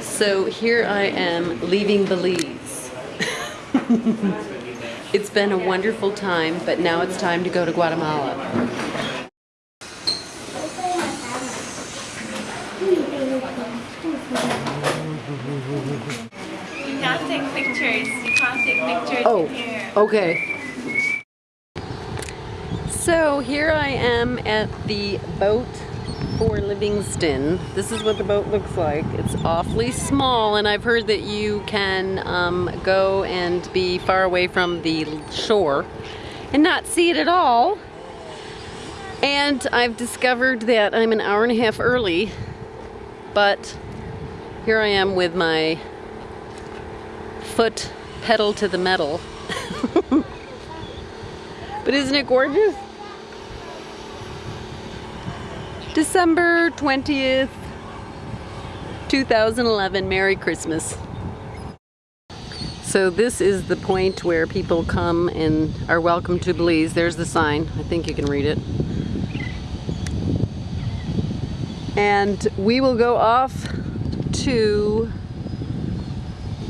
So here I am leaving Belize. it's been a wonderful time, but now it's time to go to Guatemala. You can't take pictures. You can't take pictures Oh, in here. okay. So here I am at the boat for Livingston. This is what the boat looks like. It's awfully small and I've heard that you can um, go and be far away from the shore and not see it at all. And I've discovered that I'm an hour and a half early, but here I am with my foot pedal to the metal. but isn't it gorgeous? December 20th, 2011. Merry Christmas. So this is the point where people come and are welcome to Belize. There's the sign. I think you can read it. And we will go off to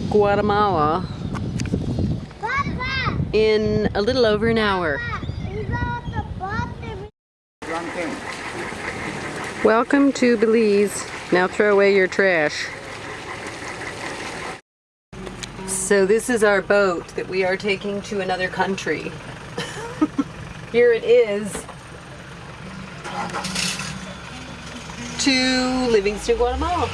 Guatemala in a little over an hour. Welcome to Belize. Now throw away your trash. So this is our boat that we are taking to another country. Here it is to Livingston, Guatemala.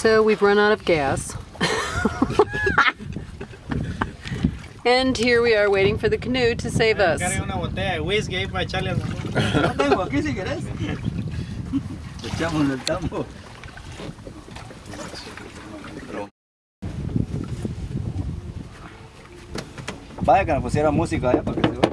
So we've run out of gas. and here we are waiting for the canoe to save us. Carga una botella de whisky ahí para echarle al... No tengo aquí si querés. Echamos en el tambo. Vaya que nos pusiera música allá para que se vea.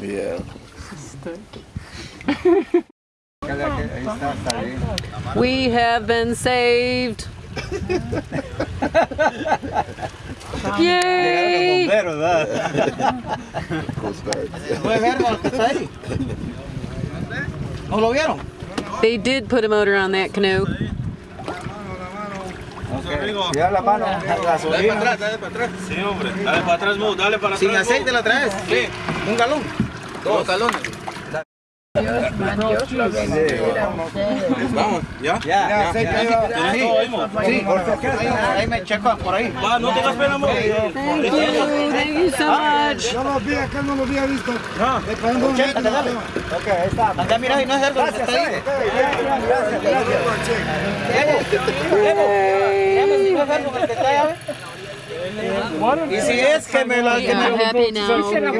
Yeah. Ahí está, está bien. We have been saved. Yay! Bomberos, ¿verdad? Coast Guard. ¿Puede ver lo que está ahí? ¿No lo vieron? They did put a motor on that canoe. Tira la mano, Dale para atrás, dale para atrás. Sí, hombre. Dale para atrás, Mu, dale para atrás. ¿Sin aceite la traes? Sí. ¿Un galón? Dos galones. Vamos, ¿ya? Ya, ¿Tienes todo ahí? Sí, ahí, ahí me checo por ahí. Va, no tengas pena. Thank you so much. Yo no los había visto. No. Okay, un ahí está. Acá mira, y no es algo gracias, que está ahí. Gracias, gracias, gracias. Y si es que me la que me, que me, que me, que me